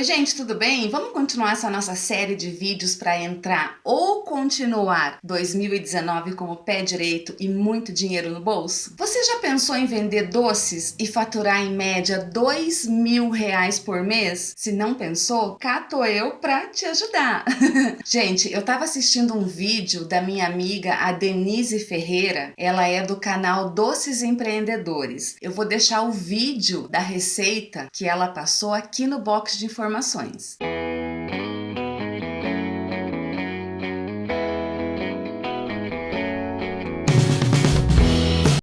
Oi gente, tudo bem? Vamos continuar essa nossa série de vídeos para entrar ou continuar 2019 com o pé direito e muito dinheiro no bolso? Você já pensou em vender doces e faturar em média dois mil reais por mês? Se não pensou, cá tô eu para te ajudar. gente, eu tava assistindo um vídeo da minha amiga a Denise Ferreira, ela é do canal Doces Empreendedores. Eu vou deixar o vídeo da receita que ela passou aqui no box de informações informações.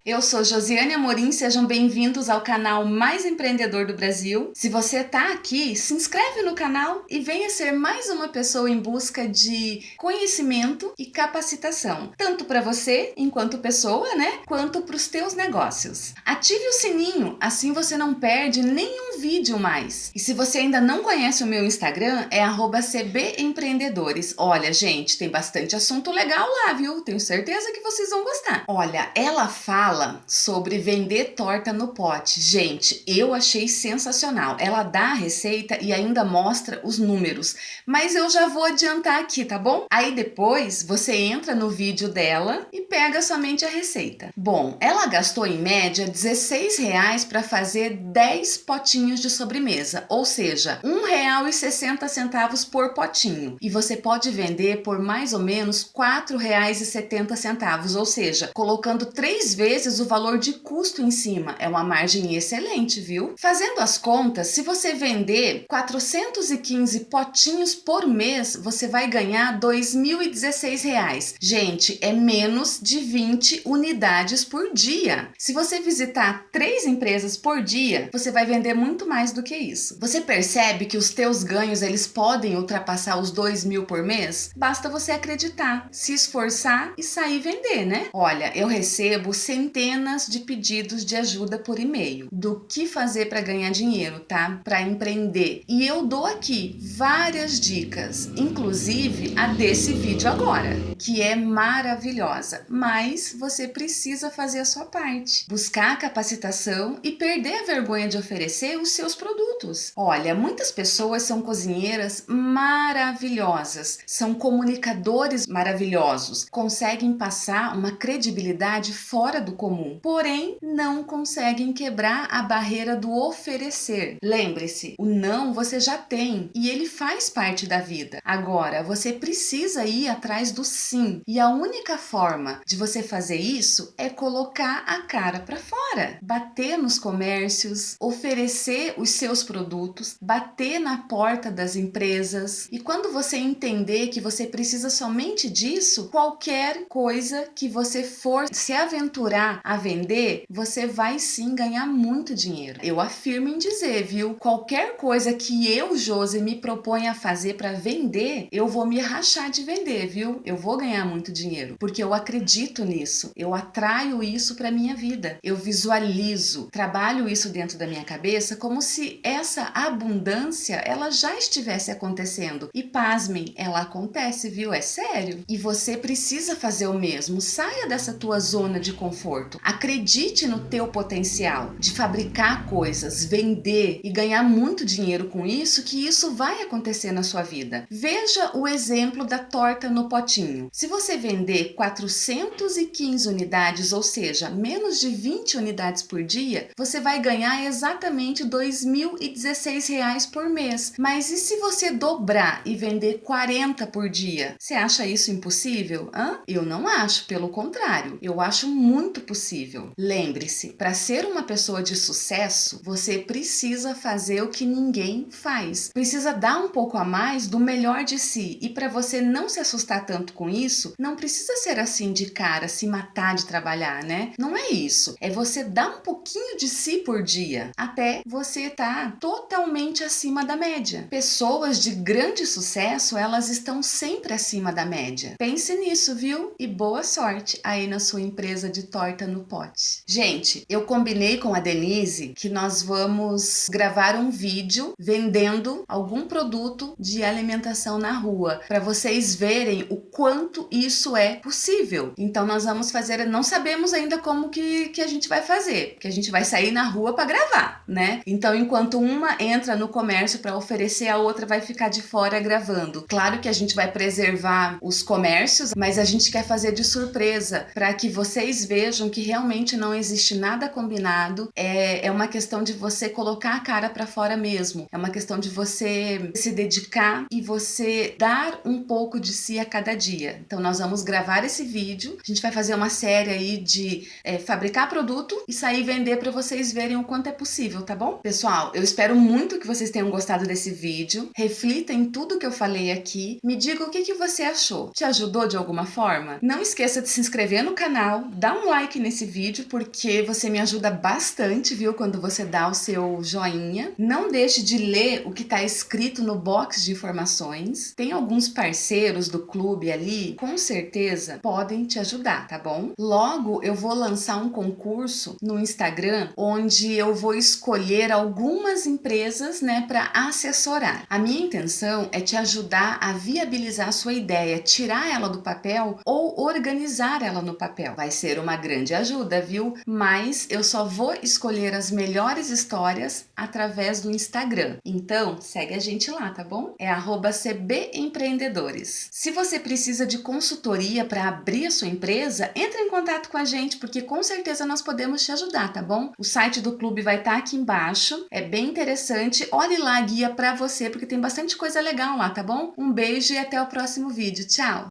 Eu sou Josiane Amorim, sejam bem-vindos ao canal mais empreendedor do Brasil. Se você está aqui, se inscreve no canal e venha ser mais uma pessoa em busca de conhecimento e capacitação, tanto para você, enquanto pessoa, né, quanto para os teus negócios. Ative o sininho, assim você não perde nenhum vídeo mais. E se você ainda não conhece o meu Instagram, é @cbempreendedores. Olha, gente, tem bastante assunto legal lá, viu? Tenho certeza que vocês vão gostar. Olha, ela fala fala sobre vender torta no pote. Gente, eu achei sensacional. Ela dá a receita e ainda mostra os números, mas eu já vou adiantar aqui, tá bom? Aí depois você entra no vídeo dela e pega somente a receita. Bom, ela gastou em média 16 reais para fazer 10 potinhos de sobremesa, ou seja, R$ 1,60 por potinho. E você pode vender por mais ou menos R$ 4,70, ou seja, colocando três vezes vezes o valor de custo em cima. É uma margem excelente, viu? Fazendo as contas, se você vender 415 potinhos por mês, você vai ganhar R$ 2.016. Gente, é menos de 20 unidades por dia. Se você visitar três empresas por dia, você vai vender muito mais do que isso. Você percebe que os teus ganhos eles podem ultrapassar os 2 mil por mês? Basta você acreditar, se esforçar e sair vender, né? Olha, eu recebo centenas centenas de pedidos de ajuda por e-mail do que fazer para ganhar dinheiro, tá? Para empreender. E eu dou aqui várias dicas, inclusive a desse vídeo agora, que é maravilhosa, mas você precisa fazer a sua parte. Buscar capacitação e perder a vergonha de oferecer os seus produtos. Olha, muitas pessoas são cozinheiras maravilhosas, são comunicadores maravilhosos, conseguem passar uma credibilidade fora do comum, porém não conseguem quebrar a barreira do oferecer. Lembre-se, o não você já tem e ele faz parte da vida. Agora, você precisa ir atrás do sim e a única forma de você fazer isso é colocar a cara para fora, bater nos comércios, oferecer os seus produtos, bater na porta das empresas e quando você entender que você precisa somente disso, qualquer coisa que você for se aventurar a vender, você vai sim ganhar muito dinheiro. Eu afirmo em dizer, viu? Qualquer coisa que eu, Josi, me proponha a fazer para vender, eu vou me rachar de vender, viu? Eu vou ganhar muito dinheiro, porque eu acredito nisso. Eu atraio isso para minha vida. Eu visualizo, trabalho isso dentro da minha cabeça como se essa abundância ela já estivesse acontecendo. E pasmem, ela acontece, viu? É sério. E você precisa fazer o mesmo. Saia dessa tua zona de conforto. Acredite no teu potencial de fabricar coisas, vender e ganhar muito dinheiro com isso, que isso vai acontecer na sua vida. Veja o exemplo da torta no potinho. Se você vender 415 unidades, ou seja, menos de 20 unidades por dia, você vai ganhar exatamente 2.000 R$16 por mês. Mas e se você dobrar e vender 40 por dia? Você acha isso impossível? Hã? Eu não acho, pelo contrário. Eu acho muito possível. Lembre-se, para ser uma pessoa de sucesso, você precisa fazer o que ninguém faz. Precisa dar um pouco a mais do melhor de si. E para você não se assustar tanto com isso, não precisa ser assim de cara, se matar de trabalhar, né? Não é isso. É você dar um pouquinho de si por dia, até você tá totalmente acima da média. Pessoas de grande sucesso, elas estão sempre acima da média. Pense nisso, viu? E boa sorte aí na sua empresa de torta no pote. Gente, eu combinei com a Denise que nós vamos gravar um vídeo vendendo algum produto de alimentação na rua, para vocês verem o quanto isso é possível. Então nós vamos fazer, não sabemos ainda como que, que a gente vai fazer, porque a gente vai sair na rua para gravar, né? Então enquanto uma entra no comércio para oferecer, a outra vai ficar de fora gravando. Claro que a gente vai preservar os comércios, mas a gente quer fazer de surpresa para que vocês vejam que realmente não existe nada combinado. É, é uma questão de você colocar a cara para fora mesmo. É uma questão de você se dedicar e você dar um pouco de si a cada dia. Então nós vamos gravar esse vídeo, a gente vai fazer uma série aí de é, fabricar produto e sair vender para vocês verem o quanto é possível, tá bom? Pessoal, eu espero muito que vocês tenham gostado desse vídeo. Reflita em tudo que eu falei aqui. Me diga o que, que você achou. Te ajudou de alguma forma? Não esqueça de se inscrever no canal, dá um like nesse vídeo, porque você me ajuda bastante, viu? Quando você dá o seu joinha. Não deixe de ler o que está escrito no box de informações. Tem alguns parceiros do clube ali, com certeza podem te ajudar, tá bom? Logo, eu vou lançar um concurso no Instagram, onde eu vou escolher algumas empresas, né, para assessorar. A minha intenção é te ajudar a viabilizar a sua ideia, tirar ela do papel ou organizar ela no papel. Vai ser uma grande ajuda, viu? Mas eu só vou escolher as melhores histórias através do Instagram. Então, segue a gente lá, tá bom? É @cbempreendedores. Se você precisa de consultoria para abrir a sua empresa, entre em contato com a gente, porque com certeza nós podemos te ajudar, tá bom? O site do clube vai estar tá aqui embaixo, é bem interessante. Olhe lá a guia para você, porque tem bastante coisa legal lá, tá bom? Um beijo e até o próximo vídeo. Tchau!